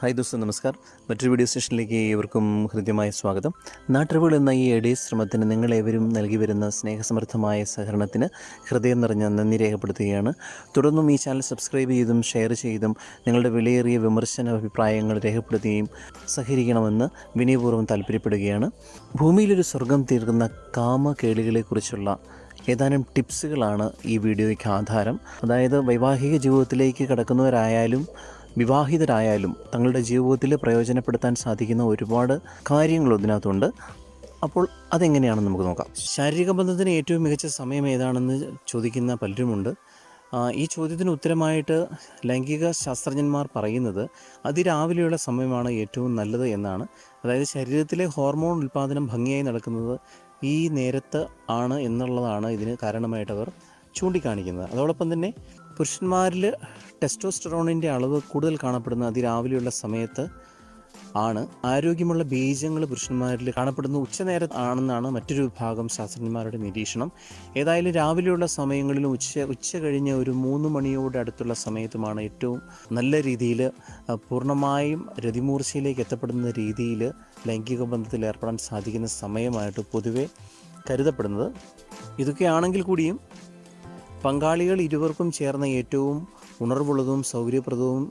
Hi those നമസ്കാർ മറ്റൊരു video സെഷനിലേക്ക് ഏവർക്കും ഹൃദ്യമായ സ്വാഗതം. നാട്ടറിവുകൾ എന്ന ഈ എഡി ശ്രമത്തിന് നിങ്ങളേവരും നൽകി വരുന്ന സ്നേഹസമൃദ്ധമായ സഹകരണത്തിന് ഹൃദയം നിറഞ്ഞ നന്ദി രേഖപ്പെടുത്തുകയാണ്. തുടർന്നും ഈ ചാനൽ സബ്സ്ക്രൈബ് ചെയ്തും ഷെയർ ചെയ്തും നിങ്ങളുടെ വിലയേറിയ വിമർശന അഭിപ്രായങ്ങൾ രേഖപ്പെടുത്തുകയും സഹകരിക്കണമെന്ന് വിനയപൂർവം താല്പര്യപ്പെടുകയാണ്. ഭൂമിയിലൊരു സ്വർഗം തീർക്കുന്ന കാമകേളികളെക്കുറിച്ചുള്ള ഏതാനും ടിപ്സുകളാണ് ഈ വീഡിയോയ്ക്ക് ആധാരം. അതായത് വൈവാഹിക ജീവിതത്തിലേക്ക് കടക്കുന്നവരായാലും വിവാഹിതരായാലും തങ്ങളുടെ ജീവിതത്തിൽ പ്രയോജനപ്പെടുത്താൻ സാധിക്കുന്ന ഒരുപാട് കാര്യങ്ങൾ ഇതിനകത്തുണ്ട്. അപ്പോൾ അതെങ്ങനെയാണെന്ന് നമുക്ക് നോക്കാം. ശാരീരിക ബന്ധത്തിന് ഏറ്റവും മികച്ച സമയം ഏതാണെന്ന് ചോദിക്കുന്ന പലരുമുണ്ട്. ഈ ചോദ്യത്തിന് ഉത്തരമായിട്ട് ലൈംഗിക ശാസ്ത്രജ്ഞന്മാർ പറയുന്നത് അതിരാവിലെയുള്ള സമയമാണ് ഏറ്റവും നല്ലത് എന്നാണ്. അതായത് ശരീരത്തിലെ ഹോർമോൺ ഉൽപ്പാദനം ഭംഗിയായി നടക്കുന്നത് ഈ നേരത്ത് ആണ് എന്നുള്ളതാണ് ഇതിന് കാരണമായിട്ടവർ ചൂണ്ടിക്കാണിക്കുന്നത്. അതോടൊപ്പം തന്നെ പുരുഷന്മാരിൽ ടെസ്റ്റോസ്റ്ററോണിന്റെ അളവ് കൂടുതൽ കാണപ്പെടുന്ന അതിരാവിലെയുള്ള സമയത്ത് ആണ്. ആരോഗ്യമുള്ള ബീജങ്ങൾ പുരുഷന്മാരിൽ കാണപ്പെടുന്ന. ഉച്ചനേരം ആണെന്നാണ് മറ്റൊരു വിഭാഗം ശാസ്ത്രജ്ഞന്മാരുടെ നിരീക്ഷണം. ഏതായാലും രാവിലെയുള്ള സമയങ്ങളിലും ഉച്ച ഉച്ച കഴിഞ്ഞ് ഒരു മൂന്ന് മണിയോട് അടുത്തുള്ള സമയത്തുമാണ് ഏറ്റവും നല്ല രീതിയിൽ പൂർണമായും രതിമൂർച്ചയിലേക്ക് എത്തപ്പെടുന്ന രീതിയിൽ ലൈംഗിക ബന്ധത്തിൽ ഏർപ്പെടാൻ സാധിക്കുന്ന സമയമായിട്ട് പൊതുവെ കരുതപ്പെടുന്നത്. ഇതൊക്കെയാണെങ്കിൽ കൂടിയും പങ്കാളികൾ ഇരുവർക്കും ചേർന്ന ഏറ്റവും ഉണർവുള്ളതും സൗകര്യപ്രദവും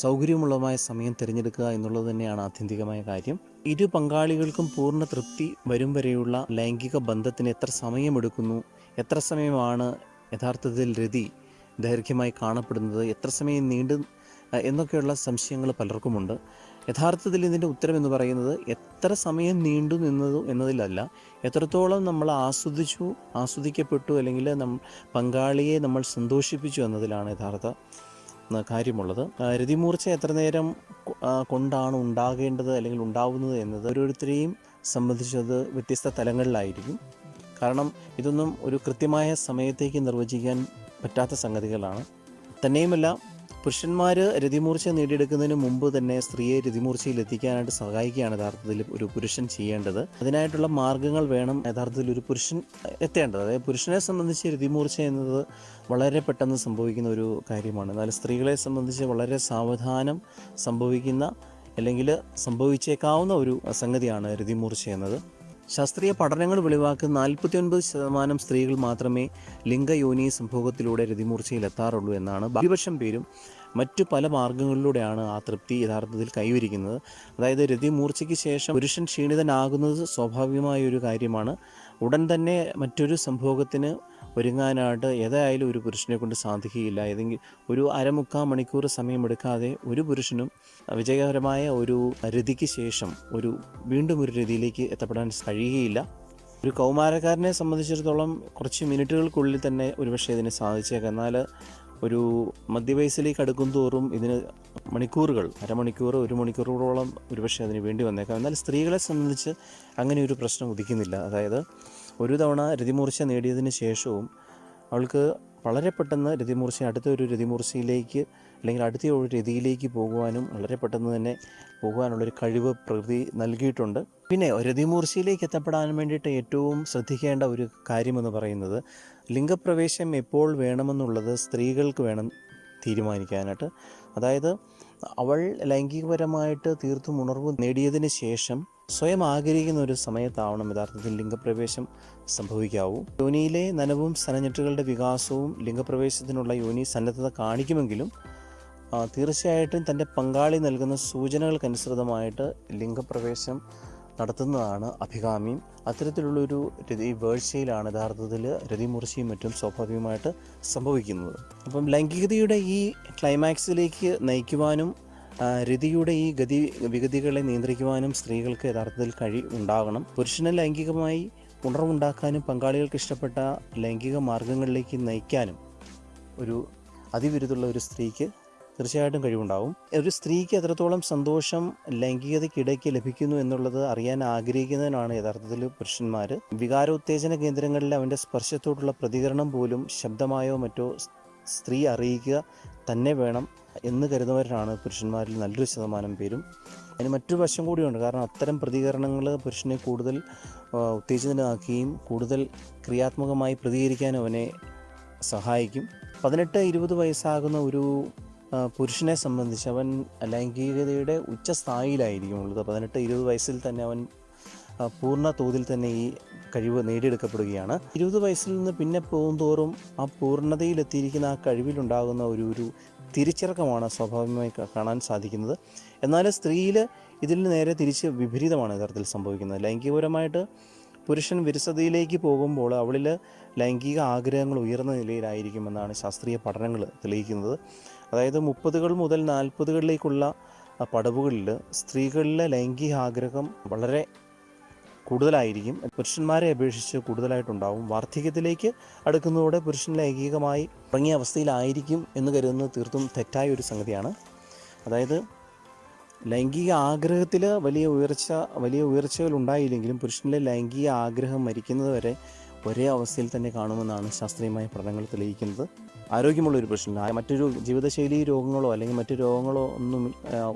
സൗകര്യമുള്ളതുമായ സമയം തിരഞ്ഞെടുക്കുക എന്നുള്ളത് തന്നെയാണ് ആത്യന്തികമായ കാര്യം. ഇരു പങ്കാളികൾക്കും പൂർണ തൃപ്തി വരും വരെയുള്ള ലൈംഗിക ബന്ധത്തിന് എത്ര സമയമെടുക്കുന്നു എത്ര സമയമാണ് യഥാർത്ഥത്തിൽ രതി ദൈർഘ്യമായി കാണപ്പെടുന്നത് എത്ര സമയം നീണ്ടു എന്നൊക്കെയുള്ള സംശയങ്ങൾ പലർക്കുമുണ്ട്. യഥാർത്ഥത്തിൽ ഇതിന്റെ ഉത്തരം എന്ന് പറയുന്നത് എത്ര സമയം നീണ്ടു നിന്നതു എന്നതിലല്ല. എത്രത്തോളം നമ്മൾ ആസ്വദിച്ചു ആസ്വദിക്കപ്പെട്ടു അല്ലെങ്കിൽ നം പങ്കാളിയെ നമ്മൾ സന്തോഷിപ്പിച്ചു എന്നതിലാണ് യഥാർത്ഥ കാര്യമുള്ളത്. രതിമൂർച്ച എത്ര നേരം കൊണ്ടാണ് ഉണ്ടാകേണ്ടത് അല്ലെങ്കിൽ ഉണ്ടാവുന്നത് എന്നത് ഓരോരുത്തരെയും സംബന്ധിച്ചത് വ്യത്യസ്ത തലങ്ങളിലായിരിക്കും. കാരണം ഇതൊന്നും ഒരു കൃത്യമായ സമയത്തേക്ക് നിർവചിക്കാൻ പറ്റാത്ത സംഗതികളാണ്. തന്നെയുമല്ല പുരുഷന്മാർ രതിമൂർച്ച നേടിയെടുക്കുന്നതിന് മുമ്പ് തന്നെ സ്ത്രീയെ രതിമൂർച്ചയിൽ എത്തിക്കാനായിട്ട് സഹായിക്കുകയാണ് യഥാർത്ഥത്തിൽ ഒരു പുരുഷൻ ചെയ്യേണ്ടത്. അതിനായിട്ടുള്ള മാർഗങ്ങൾ വേണം യഥാർത്ഥത്തിൽ ഒരു പുരുഷൻ എത്തേണ്ടത്. അതായത് പുരുഷനെ സംബന്ധിച്ച് രതിമൂർച്ച എന്നത് വളരെ പെട്ടെന്ന് സംഭവിക്കുന്ന ഒരു കാര്യമാണ്. എന്നാൽ സ്ത്രീകളെ സംബന്ധിച്ച് വളരെ സാവധാനം സംഭവിക്കുന്ന അല്ലെങ്കിൽ സംഭവിച്ചേക്കാവുന്ന ഒരു സംഗതിയാണ് രതിമൂർച്ച എന്നത്. ശാസ്ത്രീയ പഠനങ്ങൾ വെളിവാക്കുന്ന നാൽപ്പത്തി ഒൻപത് ശതമാനം സ്ത്രീകൾ മാത്രമേ ലിംഗയോനി സംഭോഗത്തിലൂടെ രതിമൂർച്ചയിൽ എത്താറുള്ളൂ എന്നാണ് ഭൂരിപക്ഷം പേരും മറ്റു പല മാർഗങ്ങളിലൂടെയാണ് ആ തൃപ്തി യഥാർത്ഥത്തിൽ കൈവരിക്കുന്നത്. അതായത് രതിമൂർച്ചയ്ക്ക് ശേഷം പുരുഷൻ ക്ഷീണിതനാകുന്നത് സ്വാഭാവികമായ ഒരു കാര്യമാണ്. ഉടൻ തന്നെ മറ്റൊരു സംഭോഗത്തിന് ഒരുങ്ങാനായിട്ട് ഏതായാലും ഒരു പുരുഷനെ കൊണ്ട് സാധിക്കുകയില്ല. ഏതെങ്കിലും ഒരു അരമുക്കാൽ മണിക്കൂർ സമയമെടുക്കാതെ ഒരു പുരുഷനും വിജയകരമായ ഒരു രതിക്ക് ശേഷം ഒരു വീണ്ടും ഒരു രതിയിലേക്ക് എത്തപ്പെടാൻ കഴിയുകയില്ല. ഒരു കൗമാരക്കാരനെ സംബന്ധിച്ചിടത്തോളം കുറച്ച് മിനിറ്റുകൾക്കുള്ളിൽ തന്നെ ഒരുപക്ഷെ ഇതിന് സാധിച്ചേക്കാം. എന്നാൽ ഒരു മധ്യവയസ്സിലേക്ക് അടുക്കും തോറും ഇതിന് മണിക്കൂറുകൾ അരമണിക്കൂർ ഒരു മണിക്കൂറോളം ഒരുപക്ഷെ അതിന് വേണ്ടി വന്നേക്കാം. എന്നാൽ സ്ത്രീകളെ സംബന്ധിച്ച് അങ്ങനെ ഒരു പ്രശ്നം ഉദിക്കുന്നില്ല. അതായത് ഒരു തവണ രതിമൂർച്ച നേടിയതിന് ശേഷവും അവൾക്ക് വളരെ പെട്ടെന്ന് രതിമൂർച്ച അടുത്ത ഒരു രതിമൂർച്ചയിലേക്ക് അല്ലെങ്കിൽ അടുത്ത ഒരു രതിയിലേക്ക് പോകുവാനും വളരെ പെട്ടെന്ന് തന്നെ പോകുവാനുള്ളൊരു കഴിവ് പ്രകൃതി നൽകിയിട്ടുണ്ട്. പിന്നെ രതിമൂർച്ചയിലേക്ക് എത്തപ്പെടാൻ വേണ്ടിയിട്ട് ഏറ്റവും ശ്രദ്ധിക്കേണ്ട ഒരു കാര്യമെന്ന് പറയുന്നത് ലിംഗപ്രവേശം എപ്പോൾ വേണമെന്നുള്ളത് സ്ത്രീകൾക്ക് വേണം തീരുമാനിക്കാനായിട്ട്. അതായത് അവൾ ലൈംഗികപരമായിട്ട് തീർത്തും ഉണർവ് നേടിയതിന് ശേഷം സ്വയം ആഗ്രഹിക്കുന്ന ഒരു സമയത്താവണം യഥാർത്ഥത്തിൽ ലിംഗപ്രവേശം സംഭവിക്കാവൂ. യോനിയിലെ നനവും സനഞ്ഞെട്ടുകളുടെ വികാസവും ലിംഗപ്രവേശത്തിനുള്ള യോനി സന്നദ്ധത കാണിക്കുമെങ്കിലും തീർച്ചയായിട്ടും തന്റെ പങ്കാളി നൽകുന്ന സൂചനകൾക്കനുസൃതമായിട്ട് ലിംഗപ്രവേശം നടത്തുന്നതാണ് അഭികാമ്യം അത്തരത്തിലുള്ളൊരു രതി വേഴ്ചയിലാണ് യഥാർത്ഥത്തിൽ രതിമൂർച്ചയും മറ്റും സ്വാഭാവികമായിട്ട് സംഭവിക്കുന്നത്. അപ്പം ലൈംഗികതയുടെ ഈ ക്ലൈമാക്സിലേക്ക് നയിക്കുവാനും രതിയുടെ ഈ ഗതി വിഗതികളെ നിയന്ത്രിക്കുവാനും സ്ത്രീകൾക്ക് യഥാർത്ഥത്തിൽ കഴി ഉണ്ടാകണം. പുരുഷനെ ലൈംഗികമായി ഉണർവുണ്ടാക്കാനും പങ്കാളികൾക്ക് ഇഷ്ടപ്പെട്ട ലൈംഗിക മാർഗങ്ങളിലേക്ക് നയിക്കാനും ഒരു അതിവിരുദ്ധുള്ള ഒരു സ്ത്രീക്ക് തീർച്ചയായിട്ടും കഴിവുണ്ടാവും. ഒരു സ്ത്രീക്ക് എത്രത്തോളം സന്തോഷം ലൈംഗികതയ്ക്കിടയ്ക്ക് ലഭിക്കുന്നു എന്നുള്ളത് അറിയാൻ ആഗ്രഹിക്കുന്നതിനാണ് യഥാർത്ഥത്തിൽ പുരുഷന്മാർ. വികാരോത്തേജന കേന്ദ്രങ്ങളിൽ അവന്റെ സ്പർശത്തോടുള്ള പ്രതികരണം പോലും ശബ്ദമായോ മറ്റോ സ്ത്രീ അറിയിക്കുക തന്നെ വേണം എന്ന് കരുതുന്നവരാണ് പുരുഷന്മാരിൽ നല്ലൊരു ശതമാനം പേരും. അതിന് മറ്റൊരു വശം കൂടിയുണ്ട്. കാരണം അത്തരം പ്രതികരണങ്ങൾ പുരുഷനെ കൂടുതൽ ഉത്തേജിതനാക്കുകയും കൂടുതൽ ക്രിയാത്മകമായി പ്രതികരിക്കാൻ അവനെ സഹായിക്കും. പതിനെട്ട് ഇരുപത് വയസ്സാകുന്ന ഒരു പുരുഷനെ സംബന്ധിച്ച് അവൻ ലൈംഗികതയുടെ ഉച്ചസ്ഥായിലായിരിക്കും ഉള്ളത്. പതിനെട്ട് ഇരുപത് വയസ്സിൽ തന്നെ അവൻ പൂർണ തോതിൽ തന്നെ ഈ കഴിവ് നേടിയെടുക്കപ്പെടുകയാണ്. ഇരുപത് വയസ്സിൽ നിന്ന് പിന്നെ പോകും തോറും ആ പൂർണതയിലെത്തിയിരിക്കുന്ന ആ കഴിവിലുണ്ടാകുന്ന ഒരു ഒരു തിരിച്ചിറക്കമാണ് സ്വാഭാവികമായി കാണാൻ സാധിക്കുന്നത്. എന്നാൽ സ്ത്രീയിൽ ഇതിൽ നേരെ തിരിച്ച് വിപരീതമാണ് യഥാർത്ഥത്തിൽ സംഭവിക്കുന്നത്. ലൈംഗികപരമായിട്ട് പുരുഷൻ വിരസതയിലേക്ക് പോകുമ്പോൾ അവളിൽ ലൈംഗിക ആഗ്രഹങ്ങൾ ഉയർന്ന നിലയിലായിരിക്കുമെന്നാണ് ശാസ്ത്രീയ പഠനങ്ങൾ തെളിയിക്കുന്നത്. അതായത് മുപ്പതുകൾ മുതൽ നാൽപ്പതുകളിലേക്കുള്ള പടവുകളിൽ സ്ത്രീകളിലെ ലൈംഗിക ആഗ്രഹം വളരെ കൂടുതലായിരിക്കും. പുരുഷന്മാരെ അപേക്ഷിച്ച് കൂടുതലായിട്ടുണ്ടാവും. വാർദ്ധക്യത്തിലേക്ക് അടുക്കുന്നതോടെ പുരുഷൻ ലൈംഗികമായി ഇറങ്ങിയ അവസ്ഥയിലായിരിക്കും എന്ന് കരുതുന്നത് തീർത്തും തെറ്റായ ഒരു സംഗതിയാണ്. അതായത് ലൈംഗിക ആഗ്രഹത്തിൽ വലിയ ഉയർച്ച വലിയ ഉയർച്ചകൾ ഉണ്ടായില്ലെങ്കിലും പുരുഷനിലെ ലൈംഗിക ആഗ്രഹം മരിക്കുന്നത് വരെ ഒരേ അവസ്ഥയിൽ തന്നെ കാണുമെന്നാണ് ശാസ്ത്രീയമായ പഠനങ്ങൾ തെളിയിക്കുന്നത്. ആരോഗ്യമുള്ള ഒരു പുരുഷൻ മറ്റൊരു ജീവിതശൈലി രോഗങ്ങളോ അല്ലെങ്കിൽ മറ്റു രോഗങ്ങളോ ഒന്നും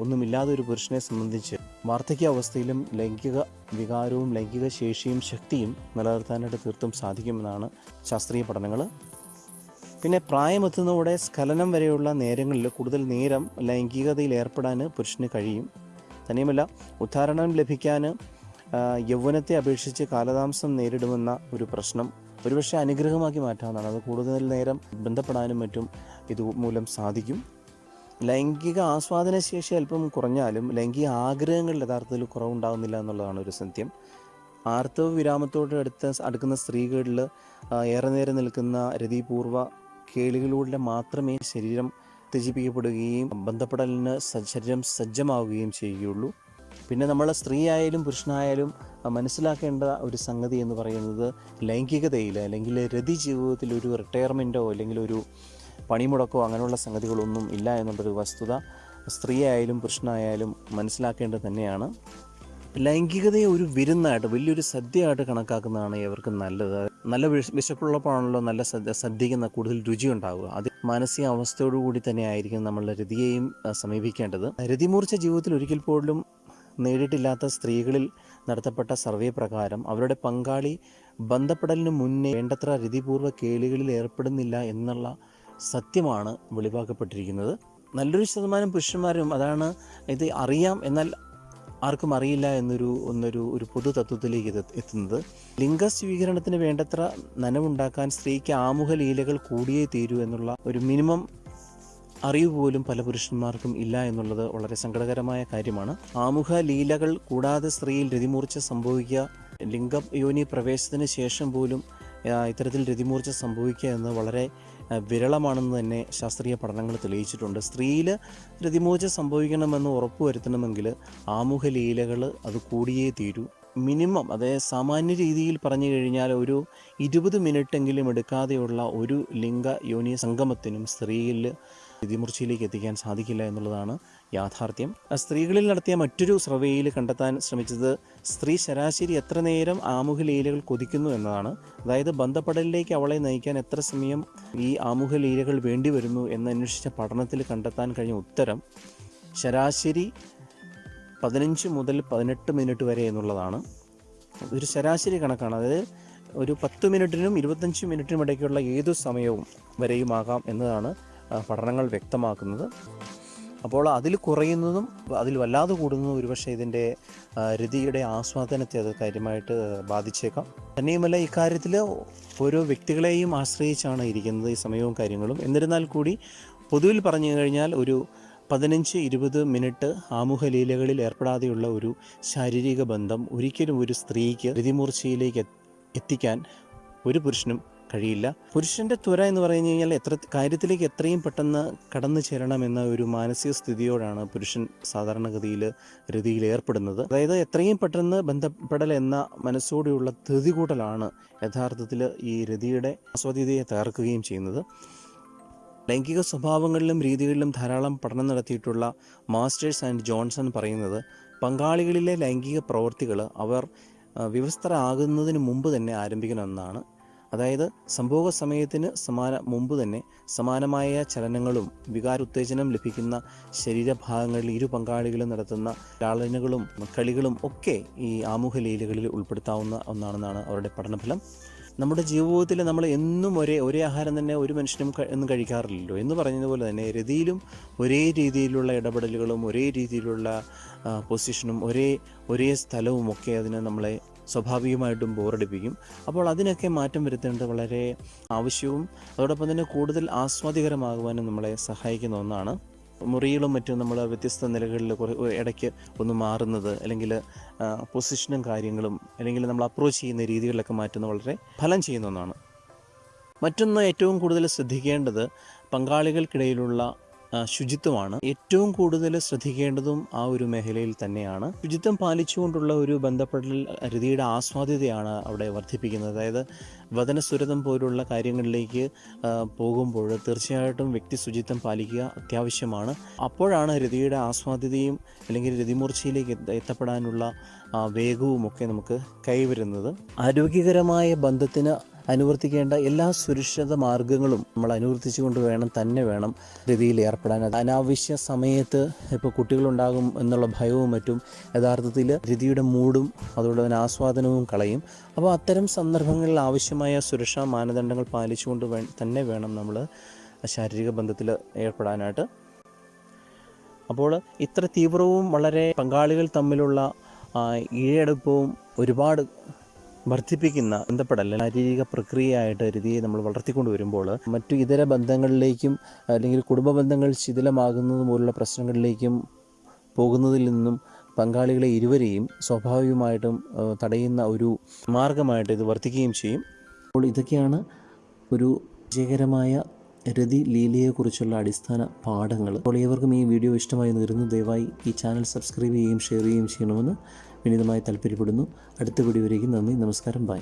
ഒന്നുമില്ലാതെ ഒരു പുരുഷനെ സംബന്ധിച്ച് വാർദ്ധക്യ അവസ്ഥയിലും ലൈംഗിക വികാരവും ലൈംഗിക ശേഷിയും ശക്തിയും നിലനിർത്താനായിട്ട് തീർത്തും സാധിക്കുമെന്നാണ് ശാസ്ത്രീയ പഠനങ്ങൾ. പിന്നെ പ്രായമെത്തുന്നതോടെ സ്ഖലനം വരെയുള്ള നേരങ്ങളിൽ കൂടുതൽ നേരം ലൈംഗികതയിൽ ഏർപ്പെടാൻ പുരുഷന് കഴിയും. തന്നെയുമല്ല ഉദ്ധാരണം ലഭിക്കാൻ യൗവനത്തെ അപേക്ഷിച്ച് കാലതാമസം നേരിടുമെന്ന ഒരു പ്രശ്നം ഒരുപക്ഷെ അനുഗ്രഹമാക്കി മാറ്റാവുന്നതാണ്. അത് കൂടുതൽ നേരം ബന്ധപ്പെടാനും മറ്റും ഇതുമൂലം സാധിക്കും. ലൈംഗിക ആസ്വാദന ശേഷി അല്പം കുറഞ്ഞാലും ലൈംഗിക ആഗ്രഹങ്ങൾ യഥാർത്ഥത്തിൽ കുറവുണ്ടാകുന്നില്ല എന്നുള്ളതാണ് ഒരു സത്യം. ആർത്തവ വിരാമത്തോട് അടുത്ത അടുക്കുന്ന സ്ത്രീകളിൽ ഏറെ നേരം നിൽക്കുന്ന രതിപൂർവ കേളികളിലൂടെ മാത്രമേ ശരീരം ഉത്തേജിപ്പിക്കപ്പെടുകയും ബന്ധപ്പെടലിന് ശരീരം സജ്ജമാവുകയും ചെയ്യുകയുള്ളൂ. പിന്നെ നമ്മൾ സ്ത്രീ ആയാലും പുരുഷനായാലും മനസ്സിലാക്കേണ്ട ഒരു സംഗതി എന്ന് പറയുന്നത് ലൈംഗികതയിൽ അല്ലെങ്കിൽ രതി ജീവിതത്തിൽ ഒരു റിട്ടയർമെന്റോ അല്ലെങ്കിൽ ഒരു പണിമുടക്കോ അങ്ങനെയുള്ള സംഗതികളൊന്നും ഇല്ല എന്നുള്ളൊരു വസ്തുത സ്ത്രീ ആയാലും പുരുഷനായാലും മനസ്സിലാക്കേണ്ടത് തന്നെയാണ്. ലൈംഗികതയെ ഒരു വിരുന്നായിട്ട് വലിയൊരു സദ്യയായിട്ട് കണക്കാക്കുന്നതാണ് ഇവർക്ക് നല്ലത്. നല്ല വിശ- വിശപ്പുള്ളപ്പോഴാണല്ലോ നല്ല സദ്യ സദ്യയ്ക്ക് കൂടുതൽ രുചി ഉണ്ടാവുക അത് മാനസിക അവസ്ഥയോടുകൂടി തന്നെ ആയിരിക്കും നമ്മളുടെ രതിയെയും സമീപിക്കേണ്ടത്. രതിമൂർച്ച ജീവിതത്തിൽ ഒരിക്കൽ പോലും നേടിയിട്ടില്ലാത്ത സ്ത്രീകളിൽ നടത്തപ്പെട്ട സർവേ പ്രകാരം അവരുടെ പങ്കാളി ബന്ധപ്പെടലിന് മുന്നേ വേണ്ടത്ര രതിപൂർവ കേളികളിൽ ഏർപ്പെടുന്നില്ല എന്നുള്ള സത്യമാണ് വെളിവാക്കപ്പെട്ടിരിക്കുന്നത്. നല്ലൊരു ശതമാനം പുരുഷന്മാരും അതാണ് ഇത് അറിയാം എന്നാൽ ആർക്കും അറിയില്ല എന്നൊരു ഒന്നൊരു ഒരു പൊതു തത്വത്തിലേക്ക് ഇത് എത്തുന്നത്. ലിംഗസ്വീകരണത്തിന് വേണ്ടത്ര നനവുണ്ടാക്കാൻ സ്ത്രീക്ക് ആമുഖ ലീലകൾ കൂടിയേ തീരൂ എന്നുള്ള ഒരു മിനിമം അറിവ് പോലും പല പുരുഷന്മാർക്കും ഇല്ല എന്നുള്ളത് വളരെ സങ്കടകരമായ കാര്യമാണ്. ആമുഖ ലീലകൾ കൂടാതെ സ്ത്രീയിൽ രതിമൂർച്ച സംഭവിക്കുക ലിംഗ യോനി പ്രവേശത്തിന് ശേഷം പോലും ഇത്തരത്തിൽ രതിമൂർച്ച സംഭവിക്കുക എന്ന് വളരെ വിരളമാണെന്ന് തന്നെ ശാസ്ത്രീയ പഠനങ്ങൾ തെളിയിച്ചിട്ടുണ്ട്. സ്ത്രീയിൽ രതിമൂർച്ച സംഭവിക്കണമെന്ന് ഉറപ്പുവരുത്തണമെങ്കിൽ ആമുഖ ലീലകൾ അത് കൂടിയേ തീരൂ. മിനിമം അതായത് സാമാന്യ രീതിയിൽ പറഞ്ഞു കഴിഞ്ഞാൽ ഒരു ഇരുപത് മിനിറ്റെങ്കിലും എടുക്കാതെയുള്ള ഒരു ലിംഗ യോനി സംഗമത്തിനും സ്ത്രീയിൽ രതിമൂർച്ചയിലേക്ക് എത്തിക്കാൻ സാധിക്കില്ല എന്നുള്ളതാണ് യാഥാർത്ഥ്യം. സ്ത്രീകളിൽ നടത്തിയ മറ്റൊരു സർവേയിൽ കണ്ടെത്താൻ ശ്രമിച്ചത് സ്ത്രീ ശരാശരി എത്ര നേരം ആമുഖ ലീലകൾ കൊതിക്കുന്നു എന്നതാണ്. അതായത് ബന്ധപ്പെടലിലേക്ക് അവളെ നയിക്കാൻ എത്ര സമയം ഈ ആമുഖ ലീലകൾ വേണ്ടി വരുന്നു എന്നന്വേഷിച്ച പഠനത്തിൽ കണ്ടെത്താൻ കഴിഞ്ഞ ഉത്തരം ശരാശരി പതിനഞ്ച് മുതൽ പതിനെട്ട് മിനിറ്റ് വരെ എന്നുള്ളതാണ്. ഒരു ശരാശരി കണക്കാണ്. അതായത് ഒരു പത്ത് മിനിറ്റിനും ഇരുപത്തഞ്ച് മിനിറ്റിനും ഇടയ്ക്കുള്ള ഏതു സമയവും വരെയുമാകാം എന്നതാണ് പഠനങ്ങൾ വ്യക്തമാക്കുന്നത്. അപ്പോൾ അതിൽ കുറയുന്നതും അതിൽ വല്ലാതെ കൂടുന്നതും ഒരുപക്ഷെ ഇതിന്റെ രതിയുടെ ആസ്വാദനത്തെ അത് കാര്യമായിട്ട് ബാധിച്ചേക്കാം. തന്നെയുമല്ല ഇക്കാര്യത്തിൽ ഓരോ വ്യക്തികളെയും ആശ്രയിച്ചാണ് ഇരിക്കുന്നത് ഈ സമയവും കാര്യങ്ങളും. എന്നിരുന്നാൽ കൂടി പൊതുവിൽ പറഞ്ഞു കഴിഞ്ഞാൽ ഒരു പതിനഞ്ച് ഇരുപത് മിനിറ്റ് ആമുഖ ലീലകളിൽ ഏർപ്പെടാതെയുള്ള ഒരു ശാരീരിക ബന്ധം ഒരിക്കലും ഒരു സ്ത്രീക്ക് രതിമൂർച്ചയിലേക്ക് എത്തിക്കാൻ ഒരു പുരുഷനും കഴിയില്ല. പുരുഷന്റെ ത്വര എന്ന് പറഞ്ഞു കഴിഞ്ഞാൽ എത്ര കാര്യത്തിലേക്ക് എത്രയും പെട്ടെന്ന് കടന്നു ചേരണമെന്ന ഒരു മാനസിക സ്ഥിതിയോടാണ് പുരുഷൻ സാധാരണഗതിയിൽ രതിയിൽ ഏർപ്പെടുന്നത്. അതായത് എത്രയും പെട്ടെന്ന് ബന്ധപ്പെടൽ എന്ന മനസ്സോടെയുള്ള ധൃതി കൂട്ടലാണ് യഥാർത്ഥത്തിൽ ഈ രതിയുടെ ആസ്വാദ്യതയെ തകർക്കുകയും ചെയ്യുന്നത്. ലൈംഗിക സ്വഭാവങ്ങളിലും രീതികളിലും ധാരാളം പഠനം നടത്തിയിട്ടുള്ള മാസ്റ്റേഴ്സ് ആൻഡ് ജോൺസൺ പറയുന്നത് പങ്കാളികളിലെ ലൈംഗിക പ്രവൃത്തികൾ അവർ വിവസ്ത്രരാകുന്നതിന് മുമ്പ് തന്നെ ആരംഭിക്കണമെന്നാണ് അതായത് സംഭോഗ സമയത്തിന് സമാന മുമ്പ് തന്നെ സമാനമായ ചലനങ്ങളും വികാരോത്തേജനം ലഭിക്കുന്ന ശരീരഭാഗങ്ങളിൽ ഇരു പങ്കാളികളും നടത്തുന്ന ലാളനകളും കളികളും ഒക്കെ ഈ ആമുഖ ലീലകളിൽ ഉൾപ്പെടുത്താവുന്ന ഒന്നാണെന്നാണ് അവരുടെ പഠനഫലം. നമ്മുടെ ജീവിതത്തിൽ നമ്മൾ എന്നും ഒരേ ഒരേ ആഹാരം തന്നെ ഒരു മനുഷ്യനും എന്നും കഴിക്കാറില്ലല്ലോ എന്ന് പറഞ്ഞതുപോലെ തന്നെ രതിയിലും ഒരേ രീതിയിലുള്ള ഇടപെടലുകളും ഒരേ രീതിയിലുള്ള പൊസിഷനും ഒരേ ഒരേ സ്ഥലവും ഒക്കെ അതിനെ നമ്മളെ സ്വാഭാവികമായിട്ടും ബോറടിപ്പിക്കും. അപ്പോൾ അതിനൊക്കെ മാറ്റം വരുത്തേണ്ടത് വളരെ ആവശ്യവും അതോടൊപ്പം തന്നെ കൂടുതൽ ആസ്വാദികരമാകുവാനും നമ്മളെ സഹായിക്കുന്ന ഒന്നാണ്. മുറികളും മറ്റും നമ്മൾ വ്യത്യസ്ത നിലകളിൽ കുറേ ഇടയ്ക്ക് ഒന്ന് മാറുന്നത് അല്ലെങ്കിൽ പൊസിഷനും കാര്യങ്ങളും അല്ലെങ്കിൽ നമ്മൾ അപ്രോച്ച് ചെയ്യുന്ന രീതികളിലൊക്കെ മാറ്റുന്നത് വളരെ ഫലം ചെയ്യുന്ന ഒന്നാണ്. മറ്റൊന്ന് ഏറ്റവും കൂടുതൽ ശ്രദ്ധിക്കേണ്ടത് പങ്കാളികൾക്കിടയിലുള്ള ശുചിത്വമാണ്. ഏറ്റവും കൂടുതൽ ശ്രദ്ധിക്കേണ്ടതും ആ ഒരു മേഖലയിൽ തന്നെയാണ്. ശുചിത്വം പാലിച്ചുകൊണ്ടുള്ള ഒരു ബന്ധപ്പെടൽ രതിയുടെ ആസ്വാദ്യതയാണ് അവിടെ വർദ്ധിപ്പിക്കുന്നത്. അതായത് വചനസുരതം പോലുള്ള കാര്യങ്ങളിലേക്ക് പോകുമ്പോൾ തീർച്ചയായിട്ടും വ്യക്തി ശുചിത്വം പാലിക്കുക അത്യാവശ്യമാണ്. അപ്പോഴാണ് രതിയുടെ ആസ്വാദ്യതയും അല്ലെങ്കിൽ രതിമൂർച്ചയിലേക്ക് എത്തപ്പെടാനുള്ള വേഗവും ഒക്കെ നമുക്ക് കൈവരുന്നത്. ആരോഗ്യകരമായ ബന്ധത്തിന് അനുവർത്തിക്കേണ്ട എല്ലാ സുരക്ഷിത മാർഗങ്ങളും നമ്മൾ അനുവർത്തിച്ചുകൊണ്ട് വേണം തന്നെ വേണം രീതിയിൽ ഏർപ്പെടാൻ. അനാവശ്യ സമയത്ത് ഇപ്പോൾ കുട്ടികളുണ്ടാകും എന്നുള്ള ഭയവും മറ്റും യഥാർത്ഥത്തിൽ രതിയുടെ മൂടും അതോടെ തന്നെ ആസ്വാദനവും കളയും. അപ്പോൾ അത്തരം സന്ദർഭങ്ങളിൽ ആവശ്യമായ സുരക്ഷാ മാനദണ്ഡങ്ങൾ പാലിച്ചുകൊണ്ട് വേ തന്നെ വേണം നമ്മൾ ശാരീരിക ബന്ധത്തിൽ ഏർപ്പെടാനായിട്ട്. അപ്പോൾ ഇത്ര തീവ്രവും വളരെ പങ്കാളികൾ തമ്മിലുള്ള ഈഴടുപ്പവും ഒരുപാട് വർദ്ധിപ്പിക്കുന്ന ബന്ധപ്പെടൽ ശാരീരിക പ്രക്രിയയായിട്ട് രീതിയെ നമ്മൾ വളർത്തിക്കൊണ്ട് വരുമ്പോൾ മറ്റു ഇതര ബന്ധങ്ങളിലേക്കും അല്ലെങ്കിൽ കുടുംബ ബന്ധങ്ങൾ ശിഥിലമാകുന്നത് പോലുള്ള പ്രശ്നങ്ങളിലേക്കും പോകുന്നതിൽ നിന്നും പങ്കാളികളെ ഇരുവരെയും സ്വാഭാവികമായിട്ടും തടയുന്ന ഒരു മാർഗമായിട്ട് ഇത് വർത്തിക്കുകയും ചെയ്യും. അപ്പോൾ ഇതൊക്കെയാണ് ഒരു വിജയകരമായ രതി ലീലയെക്കുറിച്ചുള്ള അടിസ്ഥാന പാഠങ്ങൾ. അപ്പോൾ ഏവർക്കും ഈ വീഡിയോ ഇഷ്ടമായി തീർന്നു ദയവായി ഈ ചാനൽ സബ്സ്ക്രൈബ് ചെയ്യുകയും ഷെയർ ചെയ്യുകയും ചെയ്യണമെന്ന് വിനീതമായി താല്പര്യപ്പെടുന്നു. അടുത്ത വീഡിയോ വരേക്കും നന്ദി നമസ്കാരം ബൈ.